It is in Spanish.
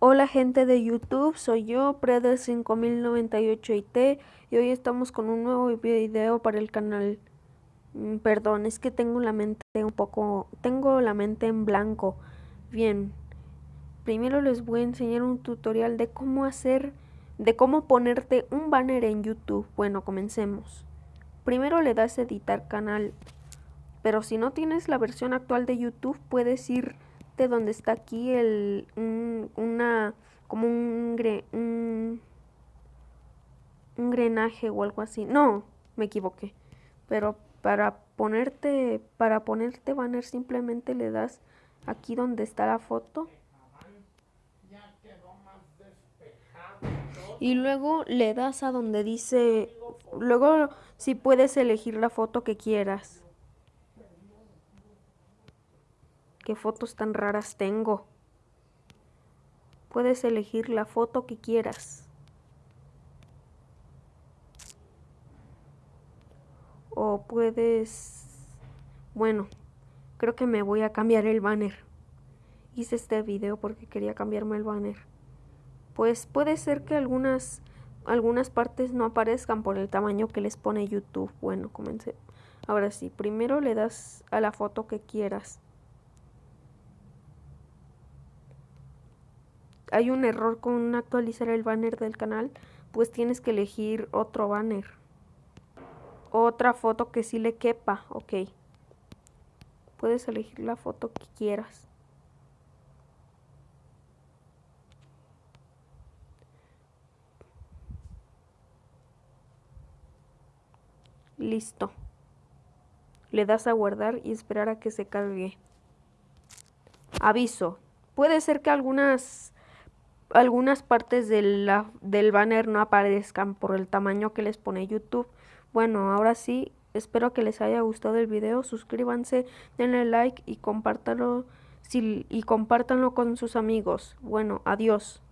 Hola gente de YouTube, soy yo, Preder5098IT y hoy estamos con un nuevo video para el canal. Mm, perdón, es que tengo la mente un poco, tengo la mente en blanco. Bien, primero les voy a enseñar un tutorial de cómo hacer, de cómo ponerte un banner en YouTube. Bueno, comencemos. Primero le das editar canal, pero si no tienes la versión actual de YouTube puedes ir donde está aquí el una como un, un, un grenaje o algo así. No, me equivoqué. Pero para ponerte para ponerte banner simplemente le das aquí donde está la foto. Y luego le das a donde dice, luego si puedes elegir la foto que quieras. Qué fotos tan raras tengo. Puedes elegir la foto que quieras. O puedes... Bueno, creo que me voy a cambiar el banner. Hice este video porque quería cambiarme el banner. Pues puede ser que algunas, algunas partes no aparezcan por el tamaño que les pone YouTube. Bueno, comencé. Ahora sí, primero le das a la foto que quieras. Hay un error con actualizar el banner del canal, pues tienes que elegir otro banner. Otra foto que sí le quepa, ok. Puedes elegir la foto que quieras. Listo. Le das a guardar y esperar a que se cargue. Aviso. Puede ser que algunas algunas partes del banner no aparezcan por el tamaño que les pone YouTube. Bueno, ahora sí, espero que les haya gustado el video. Suscríbanse, denle like y compártanlo, y compártanlo con sus amigos. Bueno, adiós.